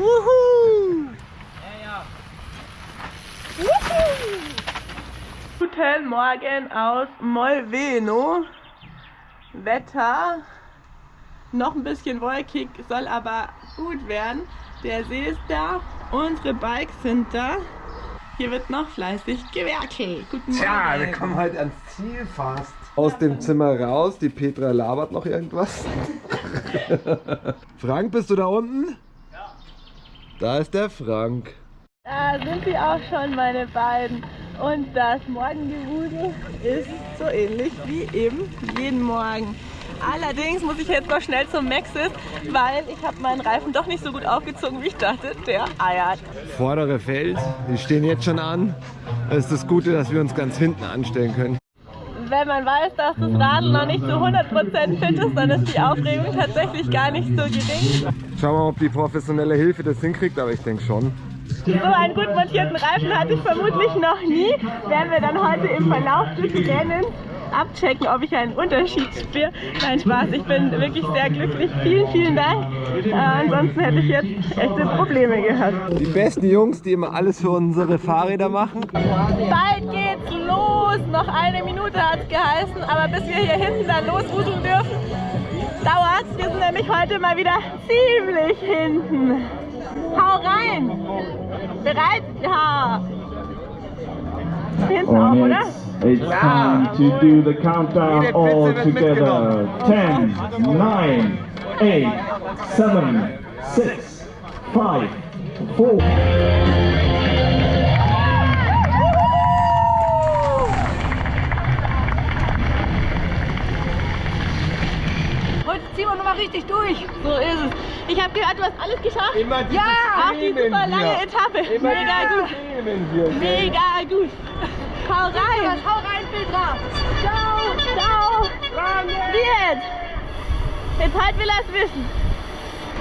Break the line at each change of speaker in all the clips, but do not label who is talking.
Wuhu! Wuhu! Guten Morgen aus Molveno. Wetter noch ein bisschen wolkig, soll aber gut werden. Der See ist da, unsere Bikes sind da. Hier wird noch fleißig gewerkelt. Guten Morgen.
Tja, wir kommen heute ans Ziel fast. Aus dem Zimmer raus, die Petra labert noch irgendwas. Frank, bist du da unten? Da ist der Frank.
Da sind sie auch schon, meine beiden. Und das Morgengewusel ist so ähnlich wie eben jeden Morgen. Allerdings muss ich jetzt noch schnell zum Maxis, weil ich habe meinen Reifen doch nicht so gut aufgezogen, wie ich dachte. Der eiert.
Vordere Feld, die stehen jetzt schon an. Das ist das Gute, dass wir uns ganz hinten anstellen können.
Wenn man weiß, dass das Radl noch nicht zu 100% fit ist, dann ist die Aufregung tatsächlich gar nicht so gering.
Schauen wir mal, ob die professionelle Hilfe das hinkriegt, aber ich denke schon.
So einen gut montierten Reifen hatte ich vermutlich noch nie. Werden wir dann heute im Verlauf des Rennens abchecken, ob ich einen Unterschied spüre. Nein, Spaß, ich bin wirklich sehr glücklich. Vielen, vielen Dank. Äh, ansonsten hätte ich jetzt echte Probleme gehabt.
Die besten Jungs, die immer alles für unsere Fahrräder machen.
Bald geht's los. Noch eine Minute hat es geheißen, aber bis wir hier hinten dann losrudeln dürfen, dauert Wir sind nämlich heute mal wieder ziemlich hinten. Hau rein! Bereit? Ja! Hinten auch, oder?
It's time to do the countdown all together. 10, 9, 8, 7, 6, 5, 4.
Heute ziehen wir nochmal richtig durch. So ist es. Ich habe gehört, du hast alles geschafft.
Immer
ja, auch die super lange
hier.
Etappe.
Immer
Mega gut.
Hier,
Mega gut. Hau rein! Hau rein, Petra! Ciao! Ciao! Wie jetzt? Jetzt halt will er es wissen.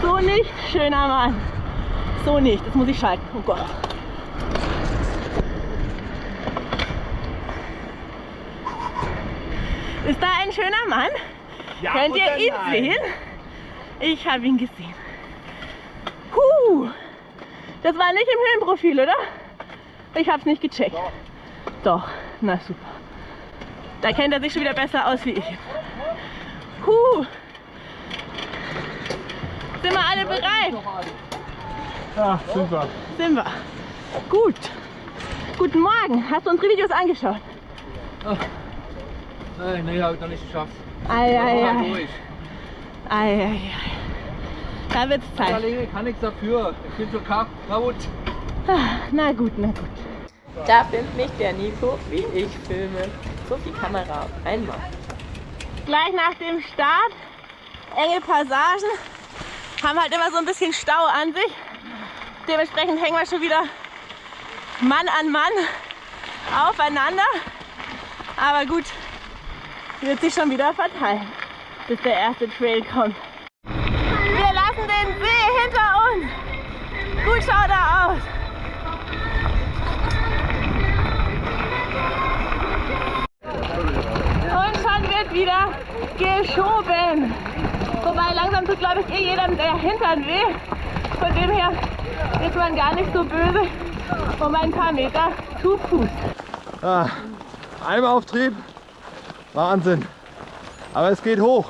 So nicht, schöner Mann. So nicht, das muss ich schalten. Oh Gott. Ist da ein schöner Mann? Ja, Könnt ihr ihn nein. sehen? Ich habe ihn gesehen. Huh. Das war nicht im Höhenprofil, oder? Ich habe es nicht gecheckt. Doch. Doch, na super. Da kennt er sich schon wieder besser aus wie ich. Huh. Sind wir alle bereit?
Ja, super.
Sind wir. Gut. Guten Morgen. Hast du unsere Videos angeschaut?
Ach. Nein, nee, habe ich noch nicht geschafft.
Ei, ei, ei. Ei, ei, ei. Da wird's Zeit.
Ich kann nichts dafür. Ich bin so kaputt.
Ah, na gut, na gut. Da filmt mich der Nico, wie ich filme. So viel Kamera auf einmal. Gleich nach dem Start, enge Passagen, haben halt immer so ein bisschen Stau an sich. Dementsprechend hängen wir schon wieder Mann an Mann aufeinander. Aber gut, wird sich schon wieder verteilen, bis der erste Trail kommt. Wir lassen den See hinter uns. Gut schaut er aus. Wieder geschoben. Wobei langsam tut glaube ich eh jedem der Hintern weh. Von dem her ist man gar nicht so böse um ein paar Meter zu Fuß.
Ah, Eimauftrieb, Wahnsinn. Aber es geht hoch.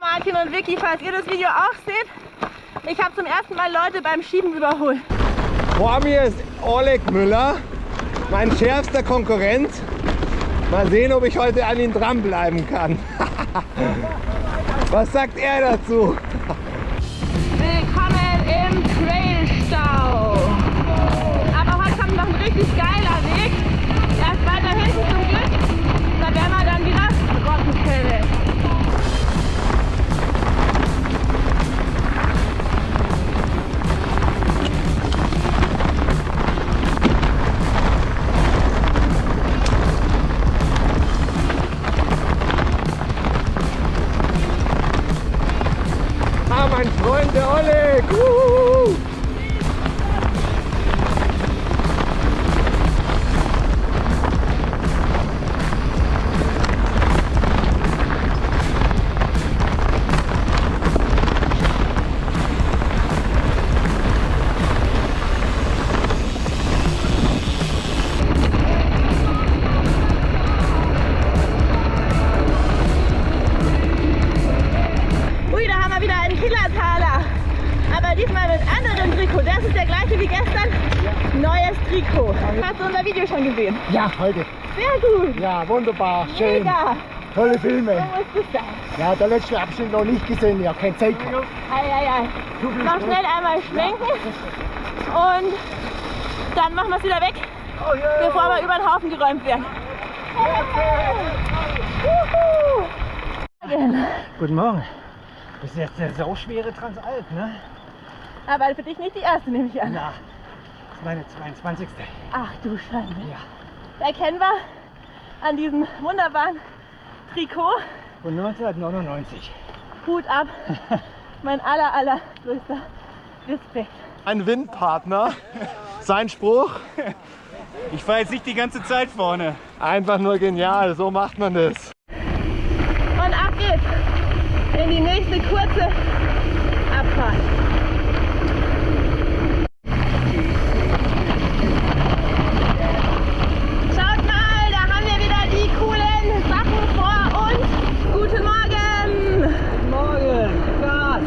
Martin und Vicky, falls ihr das Video auch seht, ich habe zum ersten Mal Leute beim Schieben überholt.
Vor mir ist Oleg Müller, mein schärfster Konkurrent. Mal sehen, ob ich heute an ihn dranbleiben kann. Was sagt er dazu?
Willkommen im Trailstau. Aber heute kommt noch ein richtig geiler
Ja, heute.
Sehr gut.
Ja, wunderbar. Schön.
Mega.
Tolle
So
Filme.
muss es sein.
Ja, der letzte Abschnitt noch nicht gesehen. Ja, keine Zeit gehabt.
Ei, ei, ei. Noch schnell einmal schwenken. Und dann machen wir es wieder weg, bevor wir über den Haufen geräumt werden. Juhu.
Guten Morgen. Das ist jetzt der so schwere Transalp, ne?
Aber für dich nicht die erste, nehme ich an.
Ja. Das ist meine 22.
Ach du Scheiße.
Ja.
Erkennen wir an diesem wunderbaren Trikot.
Von 1999.
Hut ab. Mein aller, aller größter Respekt.
Ein Windpartner. Sein Spruch.
Ich fahre jetzt nicht die ganze Zeit vorne.
Einfach nur genial. So macht man das.
Und ab geht's in die nächste kurze Abfahrt. Schaut mal, da haben wir wieder die coolen Sachen vor uns. Guten Morgen!
Morgen. Gas.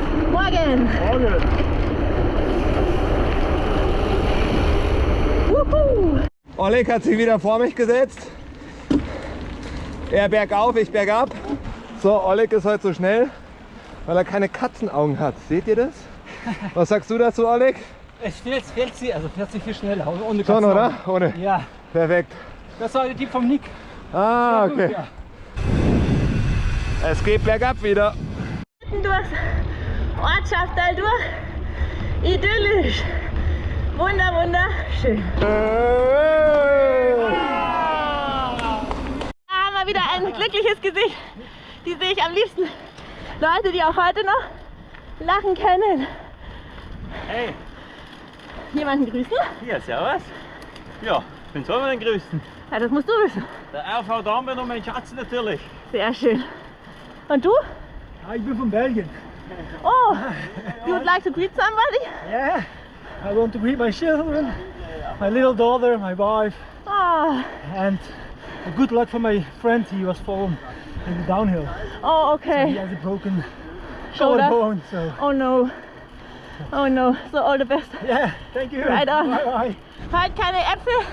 Morgen. Wuhu!
Oleg hat sich wieder vor mich gesetzt. Er bergauf, ich bergab. So, Oleg ist heute so schnell, weil er keine Katzenaugen hat. Seht ihr das? Was sagst du dazu, Oleg?
Es fährt, fährt sie, also fährt sie viel schneller. Ohne
Schon, oder?
Katzenaugen.
Ohne.
Ja,
Perfekt.
das war der Tipp vom Nick.
Ah, okay. Es geht bergab wieder.
Mitten durchs Ortschaftstal durch. Idyllisch. Wunder, wunderschön. Da haben wir wieder ein glückliches Gesicht. Die sehe ich am liebsten. Leute, die auch heute noch lachen können.
Hey,
Jemanden grüßen?
hier, servus. Ja, bin selber den Größten.
Ja, das musst du wissen.
Der RV Darmstadt und mein Schatz natürlich.
Sehr schön. Und du?
Ah, ich bin von Belgien.
Oh, you would like to greet somebody?
Yeah. I want to greet my children, my little daughter, my wife,
Oh,
and good luck for my friend. He was fallen in the downhill.
oh okay.
He has a broken
Shoulder.
bone. So
Oh no. Oh no. So all the best.
yeah, thank you.
Right on.
Bye bye.
Heute keine Äpfel.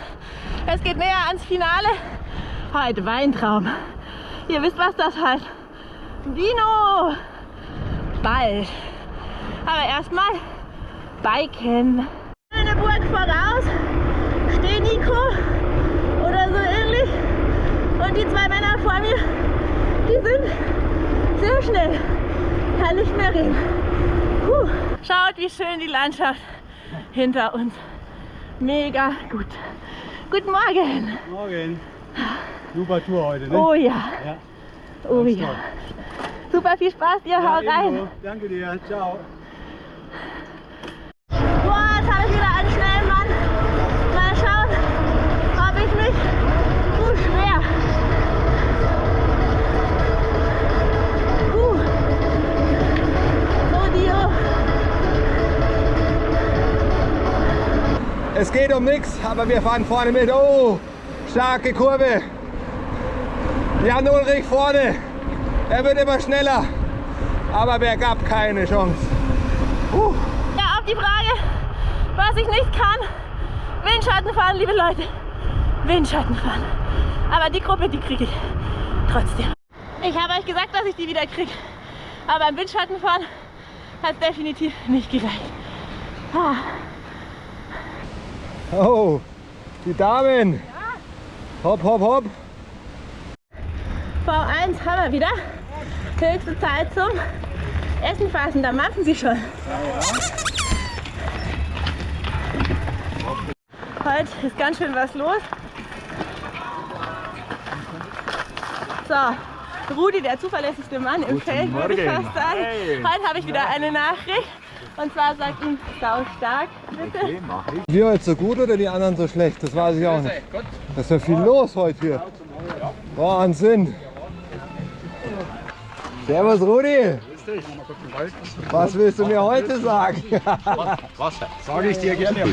Es geht näher ans Finale. Heute Weintraum. Ihr wisst, was das heißt. Vino. Bald. Aber erstmal Biken. Eine Burg voraus. Steht Nico. Oder so ähnlich. Und die zwei Männer vor mir, die sind sehr schnell. Kann nicht mehr reden. Puh. Schaut, wie schön die Landschaft hinter uns. Mega gut. Guten Morgen.
Morgen. Super Tour heute, ne?
Oh ja. Oh ja. Super viel Spaß, ihr haut rein.
Danke dir. Ciao.
Boah, jetzt habe ich wieder einen schnellen Mann. Mal schauen, ob ich mich zu schwer. Uh. Oh Dio.
Es geht um nichts, aber wir fahren vorne mit. Oh, starke Kurve. Jan Ulrich vorne. Er wird immer schneller. Aber bergab keine Chance. Puh.
Ja, auf die Frage, was ich nicht kann. Windschatten fahren, liebe Leute. Windschatten fahren. Aber die Gruppe, die kriege ich trotzdem. Ich habe euch gesagt, dass ich die wieder kriege. Aber beim Windschattenfahren hat es definitiv nicht gereicht. Ah,
Oh, die Damen. Hopp, hopp, hopp.
V1 haben wir wieder. Höchste Zeit zum Essen fassen. Da machen sie schon. Heute ist ganz schön was los. So, Rudi, der zuverlässigste Mann im Feld, würde ich fast sagen. Heute habe ich wieder eine Nachricht. Und zwar sagt ihm sau stark, bitte.
Wir heute so gut oder die anderen so schlecht? Das weiß ich auch nicht. Da ist ja viel los heute hier. Wahnsinn. Servus Rudi. Was willst du mir heute sagen?
Sage ich dir gerne.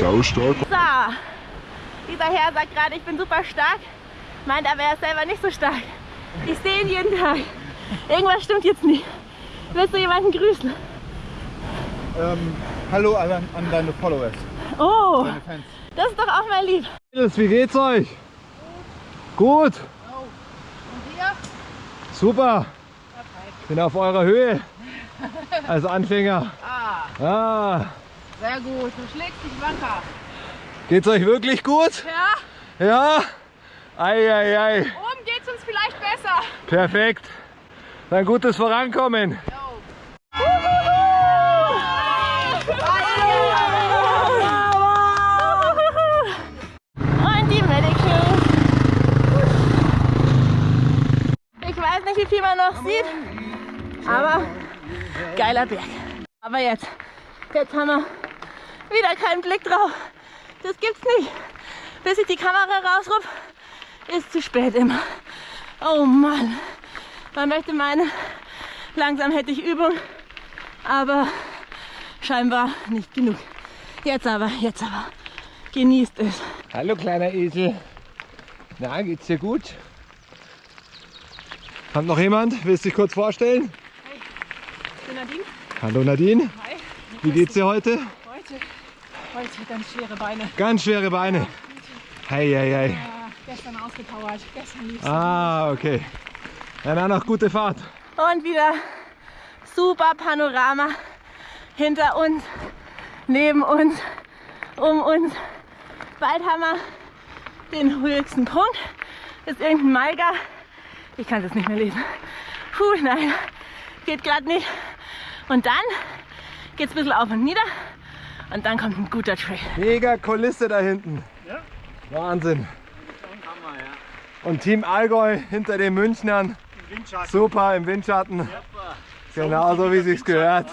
So, dieser Herr sagt gerade, ich bin super stark, meint aber er ist selber nicht so stark. Ich sehe ihn jeden Tag. Irgendwas stimmt jetzt nicht. Willst du jemanden grüßen?
ähm, Hallo an, an deine Followers,
Oh,
deine Fans.
das ist doch auch mal lieb.
Wie geht's euch? Gut. Super. Bin auf eurer Höhe. Als Anfänger.
Ah,
Ah.
sehr gut. Du schlägst dich wacker.
Geht's euch wirklich gut?
Ja,
Ja? Ei, ei, ei.
oben geht's uns vielleicht besser.
Perfekt. Ein gutes Vorankommen.
Und die Medic Shoes. Ich weiß nicht, wie viel man noch sieht, aber geiler Berg. Aber jetzt, jetzt haben wir wieder keinen Blick drauf. Das gibt's nicht. Bis ich die Kamera rausrufe, ist zu spät immer. Oh Mann. Man möchte meinen, langsam hätte ich Übung, aber scheinbar nicht genug. Jetzt aber, jetzt aber. Genießt es.
Hallo kleiner Esel. Na, geht's dir gut? Kommt noch jemand? Willst du dich kurz vorstellen?
Nadine.
Hallo Nadine.
Hi.
Wie geht's dir heute?
Heute, heute ganz schwere Beine.
Ganz schwere Beine. Hei, hei, hei.
Ja, gestern ausgepowert. Gestern lief's.
Ah, okay. Dann noch gute Fahrt.
Und wieder super Panorama hinter uns, neben uns, um uns. Bald haben wir den höchsten Punkt. Ist irgendein Malga. Ich kann jetzt nicht mehr lesen. Puh, nein, geht glatt nicht. Und dann geht es ein bisschen auf und nieder. Und dann kommt ein guter Trail.
Mega Kulisse da hinten. Wahnsinn. Und Team Allgäu hinter den Münchnern. Super im Windschatten. Genauso wie sich's gehört.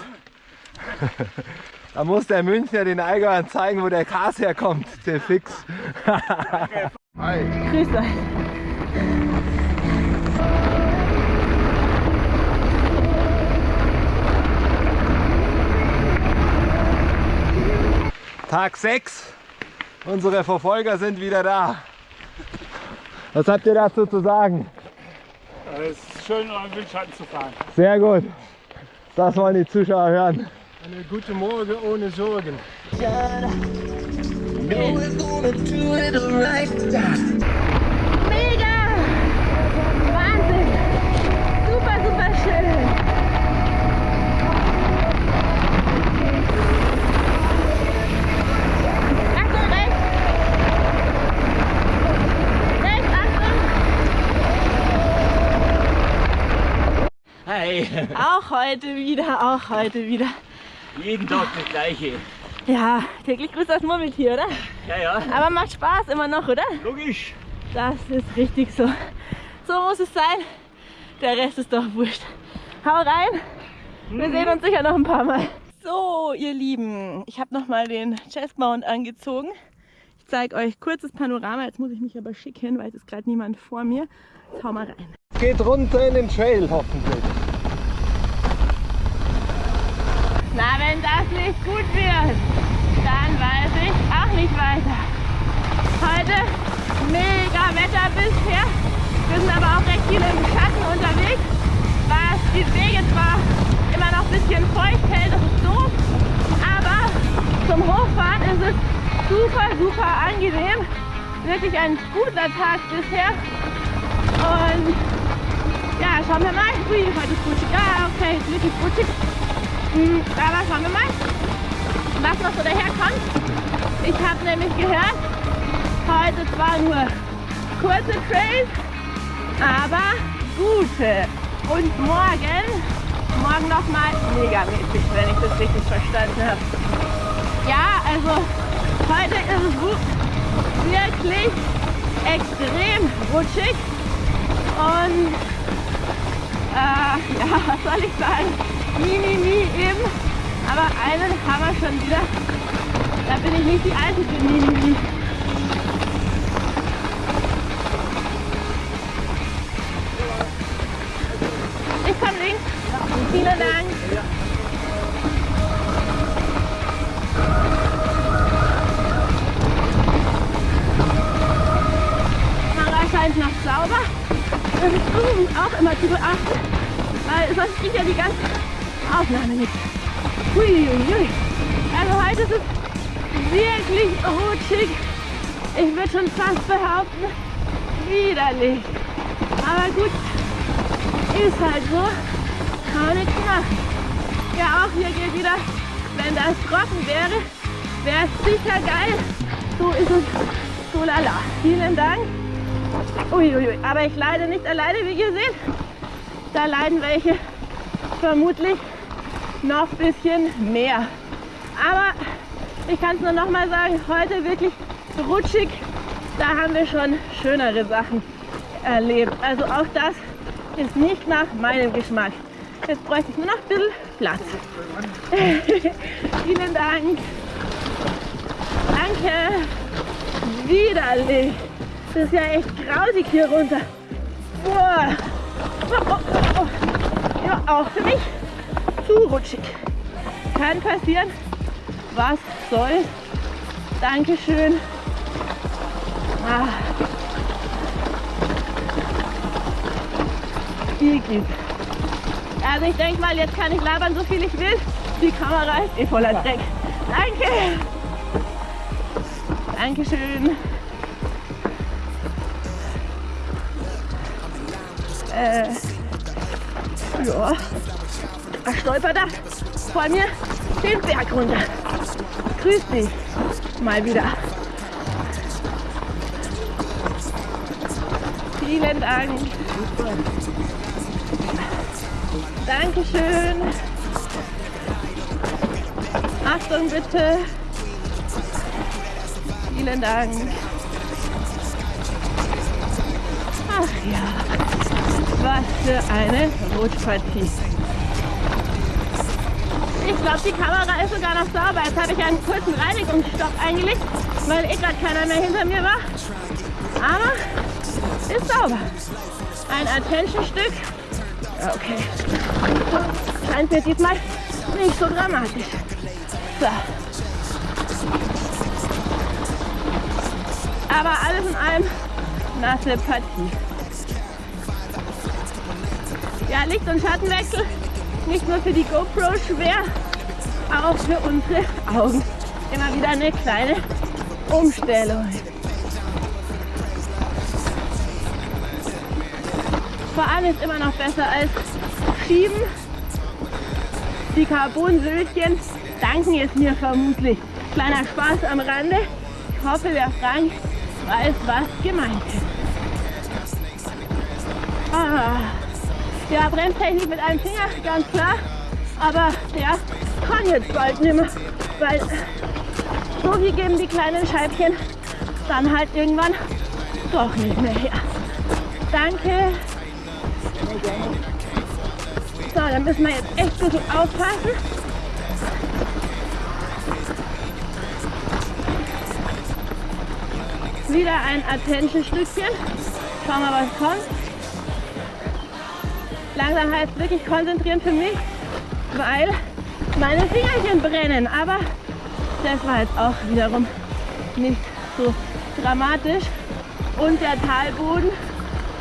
Da muss der Münchner den Allgäuern zeigen, wo der Gras herkommt. Der Fix.
Grüß euch.
Tag 6. Unsere Verfolger sind wieder da. Was habt ihr dazu zu sagen?
Es ist schön, im Windschatten zu fahren.
Sehr gut. Das wollen die Zuschauer hören.
Eine gute Morgen ohne Sorgen.
Mega! Wahnsinn! Super, super schön! Achtung, rechts! Rechts, Achtung!
Hi,
Auch heute wieder, auch heute wieder.
jeden Tag das gleiche.
Ja, täglich grüßt das Murmeltier, oder?
Ja, ja,
Aber macht Spaß immer noch, oder?
logisch.
Das ist richtig so. So muss es sein. Der Rest ist doch wurscht. Hau rein. Wir sehen uns sicher noch ein paar Mal. So, ihr Lieben, ich habe noch mal den Chest Mount angezogen. Ich zeige euch kurzes Panorama. Jetzt muss ich mich aber schick hin, weil es ist gerade niemand vor mir. Jetzt hau mal rein.
Geht runter in den Trail hoffentlich.
Na, wenn das nicht gut wird, dann weiß ich auch nicht weiter. Heute mega Wetter bisher. Wir sind aber auch recht viel im Schatten unterwegs, was die Wege zwar immer noch ein bisschen feucht hält, das ist doof, aber zum Hochfahren ist es super, super angenehm. Wirklich ein guter Tag bisher. Und ja, schauen wir mal. Ui, heute ist rutschig. Ja, okay, ist wirklich rutschig. Hm, Aber schauen wir mal, was noch so daherkommt. Ich habe nämlich gehört, heute zwar nur kurze Trails, aber gute. Und morgen, morgen nochmal megamäßig, wenn ich das richtig verstanden habe. Ja, also heute ist es wirklich extrem rutschig. Und äh, ja, was soll ich sagen? Nie, nie, nie eben. Aber einen haben wir schon wieder. Da bin ich nicht die Alte für nie, nie, nie. Ich komme links. Vielen Dank. Scheint noch sauber. Das ist auch immer zu beachten, weil sonst kriegt ja die ganze Aufnahme nicht. Huiuiui. Also heute ist es wirklich rutschig. Ich würde schon fast behaupten, widerlich. Aber gut, ist halt so. Kann nichts machen. Ja, auch hier gilt wieder, wenn das trocken wäre, wäre es sicher geil. So ist es so lala. Vielen Dank. Uiuiui, aber ich leide nicht alleine, wie ihr seht. Da leiden welche vermutlich noch ein bisschen mehr. Aber ich kann es nur noch mal sagen, heute wirklich rutschig. Da haben wir schon schönere Sachen erlebt. Also auch das ist nicht nach meinem Geschmack. Jetzt bräuchte ich nur noch ein bisschen Platz. Vielen Dank. Danke. Widerlich. Das ist ja echt grausig hier runter. Boah. Oh, oh, oh, oh. Ja, auch für mich zu rutschig. Kann passieren. Was soll? Dankeschön. Ah. Igitt. Also ich denke mal, jetzt kann ich labern, so viel ich will. Die Kamera ist eh voller Dreck. Danke. Dankeschön. Äh, ja, er stolpert da vor mir den Berg runter. Grüß dich mal wieder. Vielen Dank. Dankeschön. Achtung bitte. Vielen Dank. Ach ja, was für eine Rutschpartie. Ich glaube, die Kamera ist sogar noch sauber. Jetzt habe ich einen kurzen Reinigungsstopp eingelegt, weil eh gerade keiner mehr hinter mir war. Aber ist sauber. Ein Attention-Stück. Okay. Scheint mir diesmal nicht so dramatisch. So. Aber alles in allem nasse Partie. Ja, Licht- und Schattenwechsel nicht nur für die GoPro schwer, auch für unsere Augen. Immer wieder eine kleine Umstellung. Fahren ist immer noch besser als Schieben. Die Carbon-Söldchen danken es mir vermutlich. Kleiner Spaß am Rande. Ich hoffe, der Frank weiß, was gemeint ist. Ah. Ja, Bremstechnik mit einem Finger, ganz klar. Aber der kann jetzt bald nicht mehr, weil so viel geben die kleinen Scheibchen dann halt irgendwann doch nicht mehr her. Danke. So, dann müssen wir jetzt echt bisschen aufpassen. Wieder ein Attention-Stückchen. Schauen wir, was kommt. Langsam heißt wirklich konzentrieren für mich, weil meine Fingerchen brennen. Aber das war jetzt auch wiederum nicht so dramatisch. Und der Talboden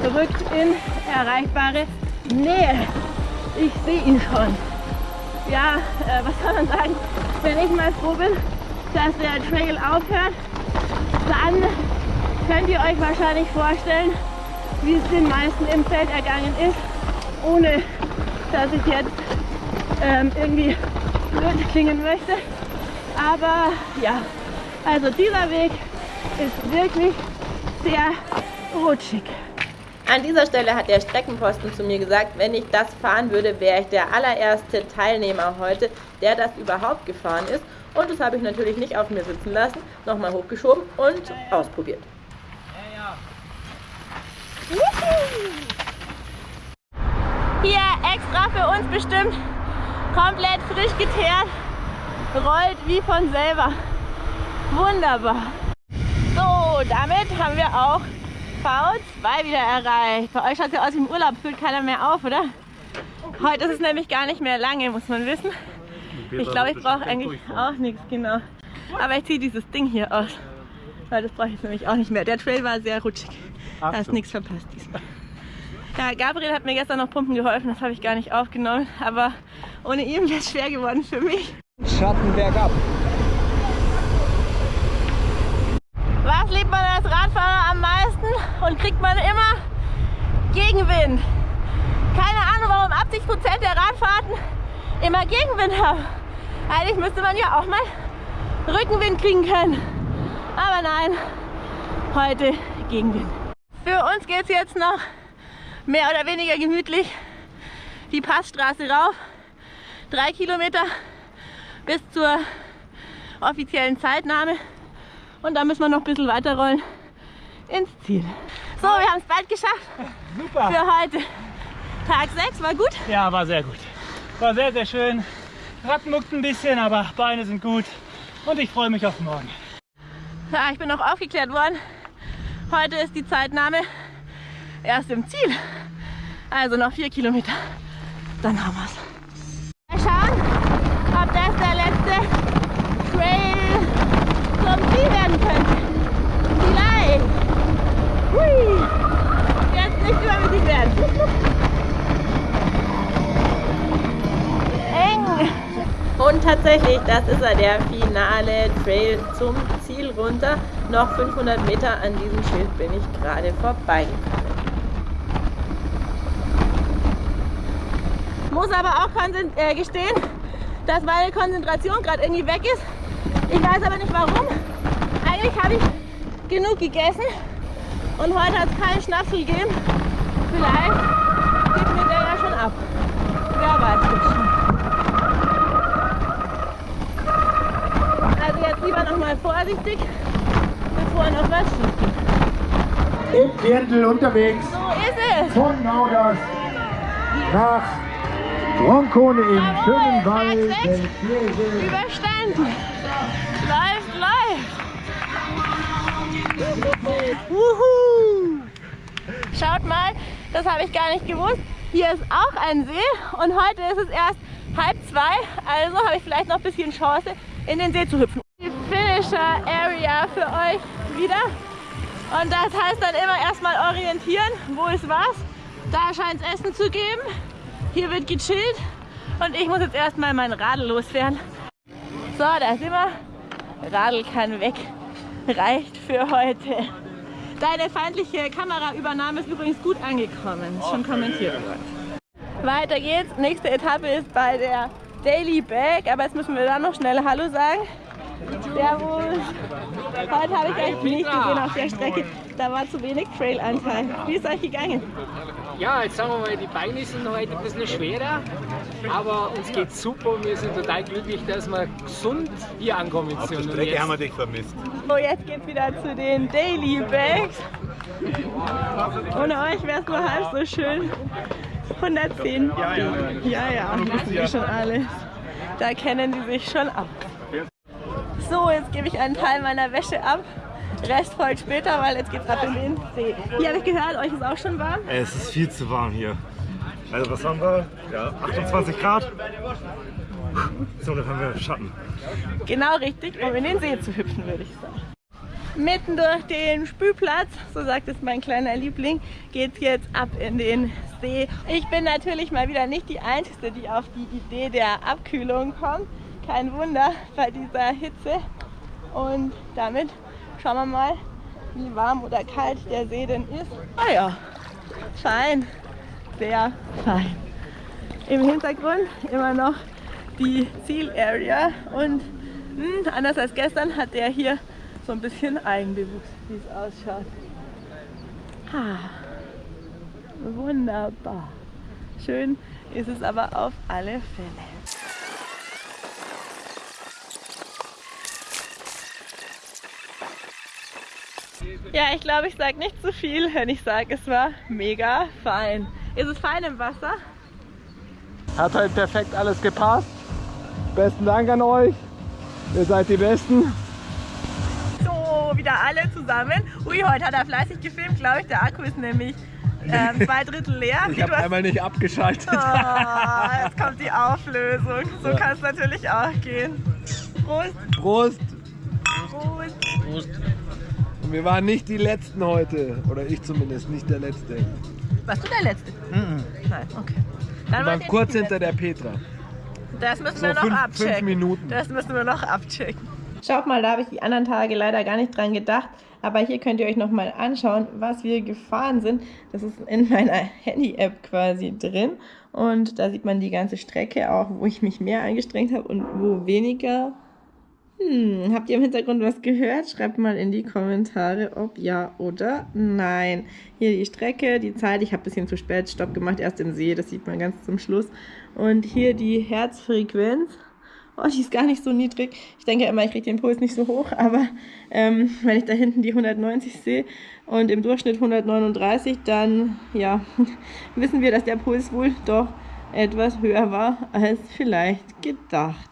rückt in erreichbare Nähe. Ich sehe ihn schon. Ja, äh, was soll man sagen? Wenn ich mal froh bin, dass der Trail aufhört, dann könnt ihr euch wahrscheinlich vorstellen, wie es den meisten im Feld ergangen ist, ohne dass ich jetzt ähm, irgendwie blöd klingen möchte. Aber ja, also dieser Weg ist wirklich sehr rutschig.
An dieser Stelle hat der Streckenposten zu mir gesagt, wenn ich das fahren würde, wäre ich der allererste Teilnehmer heute, der das überhaupt gefahren ist. Und das habe ich natürlich nicht auf mir sitzen lassen, nochmal hochgeschoben und ausprobiert.
Hier extra für uns bestimmt, komplett frisch geteert, rollt wie von selber. Wunderbar. So, damit haben wir auch V2 wieder erreicht. Bei euch schaut es ja aus wie im Urlaub, fühlt keiner mehr auf, oder? Heute ist es nämlich gar nicht mehr lange, muss man wissen. Ich glaube, ich brauche eigentlich auch nichts, genau. Aber ich ziehe dieses Ding hier aus, weil das brauche ich nämlich auch nicht mehr. Der Trail war sehr rutschig. Da hast nichts verpasst diesmal. Ja, Gabriel hat mir gestern noch Pumpen geholfen, das habe ich gar nicht aufgenommen. Aber ohne ihn wäre es schwer geworden für mich.
Schatten bergab.
Was liebt man als Radfahrer am meisten und kriegt man immer Gegenwind? Keine Ahnung, warum 80% der Radfahrten immer Gegenwind haben. Eigentlich müsste man ja auch mal Rückenwind kriegen können. Aber nein, heute Gegenwind. Für uns geht es jetzt noch mehr oder weniger gemütlich die Passstraße rauf. Drei Kilometer bis zur offiziellen Zeitnahme. Und dann müssen wir noch ein bisschen weiterrollen ins Ziel. So, wir haben es bald geschafft.
Super.
Für heute. Tag 6 war gut.
Ja, war sehr gut. War sehr, sehr schön. Rad muckt ein bisschen, aber Beine sind gut. Und ich freue mich auf morgen.
Ja, ich bin noch aufgeklärt worden. Heute ist die Zeitnahme erst im Ziel. Also noch vier Kilometer. Dann haben wir es. Mal schauen, ob das der letzte Trail zum Ziel werden könnte. Vielleicht. Hui. Jetzt nicht übermütig werden. Eng.
Und tatsächlich, das ist er, der finale Trail zum Ziel runter. Noch 500 Meter an diesem Schild bin ich gerade vorbeigekommen.
Muss aber auch äh, gestehen, dass meine Konzentration gerade irgendwie weg ist. Ich weiß aber nicht warum. Eigentlich habe ich genug gegessen und heute hat es keinen Schnaps gegeben. Vielleicht gibt mir der ja schon ab. Wer weiß das schon. Also jetzt lieber noch mal vorsichtig, bevor noch was schief geht.
Im Viertel unterwegs
So ist es.
von Nauders nach Roncone im schönen Wald
sechs.
Schlesien.
Überstanden. Läuft, läuft. Wuhu. Schaut mal, das habe ich gar nicht gewusst. Hier ist auch ein See und heute ist es erst halb zwei. Also habe ich vielleicht noch ein bisschen Chance, in den See zu hüpfen. Die Finisher Area für euch wieder. Und das heißt dann immer erstmal orientieren, wo ist was. Da scheint es Essen zu geben. Hier wird gechillt und ich muss jetzt erstmal mein Radl loswerden. So, da sind wir. Radl kann weg. Reicht für heute. Deine feindliche Kameraübernahme ist übrigens gut angekommen. Schon kommentiert worden. Weiter geht's. Nächste Etappe ist bei der Daily Bag. Aber jetzt müssen wir da noch schnell Hallo sagen. Servus. Heute habe ich euch nicht gesehen auf der Strecke. Da war zu wenig Trailanteil. Wie ist euch gegangen?
Ja, jetzt sagen wir mal, die Beine sind heute ein bisschen schwerer, aber uns geht's super und wir sind total glücklich, dass wir gesund hier ankommen
Auf der
sind.
Strecke
jetzt-
haben wir dich vermisst.
So, jetzt geht's wieder zu den Daily Bags. Ohne euch wäre es nur halb so schön. 110 ja, ja. ja, ja, wissen die schon alles. Da kennen die sich schon ab. So, jetzt gebe ich einen Teil meiner Wäsche ab. Rest folgt später, weil jetzt geht's ab in den See. Hier habe ich gehört, euch ist auch schon warm.
Es ist viel zu warm hier. Also was haben wir? Ja, 28 Grad. So, dann haben wir Schatten.
Genau richtig, um in den See zu hüpfen, würde ich sagen. Mitten durch den Spülplatz, so sagt es mein kleiner Liebling, geht es jetzt ab in den See. Ich bin natürlich mal wieder nicht die Einzige, die auf die Idee der Abkühlung kommt. Kein Wunder bei dieser Hitze. Und damit schauen wir mal, wie warm oder kalt der See denn ist. Ah ja, fein, sehr fein. Im Hintergrund immer noch die Zielarea und mh, anders als gestern hat der hier so ein bisschen Eigenbewuchs, wie es ausschaut. Ah, wunderbar. Schön ist es aber auf alle Fälle. Ja, ich glaube, ich sage nicht zu viel, wenn ich sage, es war mega fein. Ist es fein im Wasser?
Hat halt perfekt alles gepasst. Besten Dank an euch. Ihr seid die Besten.
So, wieder alle zusammen. Ui, heute hat er fleißig gefilmt, glaube ich. Der Akku ist nämlich ähm, zwei Drittel leer.
Ich habe einmal nicht abgeschaltet.
Oh, jetzt kommt die Auflösung. So
Ja.
kann es natürlich auch gehen. Prost,
Prost.
Prost.
Und wir waren nicht die Letzten heute. Oder ich zumindest, nicht der Letzte.
Warst du der Letzte? Nein, okay.
Wir
Dann
waren
wart ihr
kurz hinter der Petra.
Das müssen
So
wir noch
fünf-
abchecken.
fünf Minuten.
Das müssen wir noch abchecken. Schaut mal, da habe ich die anderen Tage leider gar nicht dran gedacht. Aber hier könnt ihr euch nochmal anschauen, was wir gefahren sind. Das ist in meiner Handy-App quasi drin. Und da sieht man die ganze Strecke auch, wo ich mich mehr angestrengt habe und wo weniger. Hm, habt ihr im Hintergrund was gehört? Schreibt mal in die Kommentare, ob ja oder nein. Hier die Strecke, die Zeit. Ich habe ein bisschen zu spät Stopp gemacht, erst im See, das sieht man ganz zum Schluss. Und hier die Herzfrequenz. Oh, die ist gar nicht so niedrig. Ich denke immer, ich kriege den Puls nicht so hoch, aber ähm, wenn ich da hinten die 190 sehe und im Durchschnitt 139, dann ja, wissen wir, dass der Puls wohl doch etwas höher war als vielleicht gedacht.